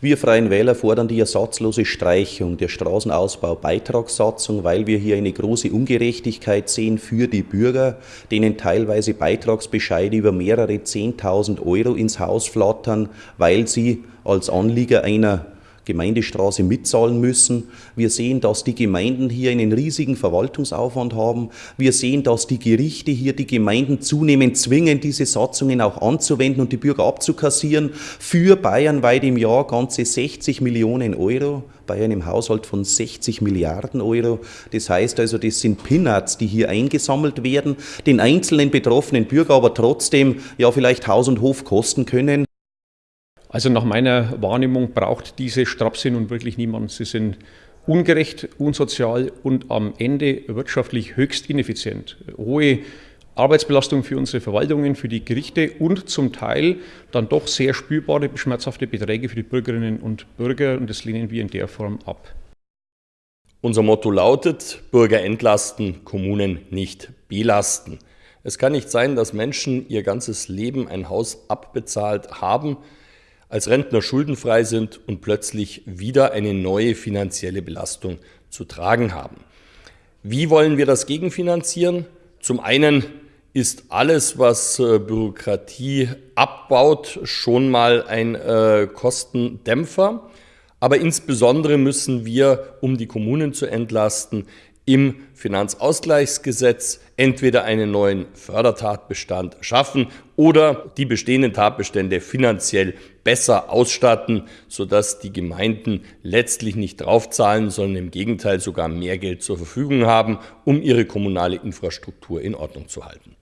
Wir Freien Wähler fordern die ersatzlose Streichung der Straßenausbau-Beitragssatzung, weil wir hier eine große Ungerechtigkeit sehen für die Bürger, denen teilweise Beitragsbescheide über mehrere 10.000 Euro ins Haus flattern, weil sie als Anlieger einer Gemeindestraße mitzahlen müssen. Wir sehen, dass die Gemeinden hier einen riesigen Verwaltungsaufwand haben. Wir sehen, dass die Gerichte hier die Gemeinden zunehmend zwingen, diese Satzungen auch anzuwenden und die Bürger abzukassieren. Für bayernweit im Jahr ganze 60 Millionen Euro bei einem Haushalt von 60 Milliarden Euro. Das heißt also, das sind Peanuts, die hier eingesammelt werden, den einzelnen betroffenen Bürger aber trotzdem ja vielleicht Haus und Hof kosten können. Also nach meiner Wahrnehmung braucht diese Strapse nun wirklich niemand. Sie sind ungerecht, unsozial und am Ende wirtschaftlich höchst ineffizient. Hohe Arbeitsbelastung für unsere Verwaltungen, für die Gerichte und zum Teil dann doch sehr spürbare, schmerzhafte Beträge für die Bürgerinnen und Bürger und das lehnen wir in der Form ab. Unser Motto lautet, Bürger entlasten, Kommunen nicht belasten. Es kann nicht sein, dass Menschen ihr ganzes Leben ein Haus abbezahlt haben, als Rentner schuldenfrei sind und plötzlich wieder eine neue finanzielle Belastung zu tragen haben. Wie wollen wir das gegenfinanzieren? Zum einen ist alles, was äh, Bürokratie abbaut, schon mal ein äh, Kostendämpfer. Aber insbesondere müssen wir, um die Kommunen zu entlasten, im Finanzausgleichsgesetz entweder einen neuen Fördertatbestand schaffen oder die bestehenden Tatbestände finanziell besser ausstatten, sodass die Gemeinden letztlich nicht draufzahlen, sondern im Gegenteil sogar mehr Geld zur Verfügung haben, um ihre kommunale Infrastruktur in Ordnung zu halten.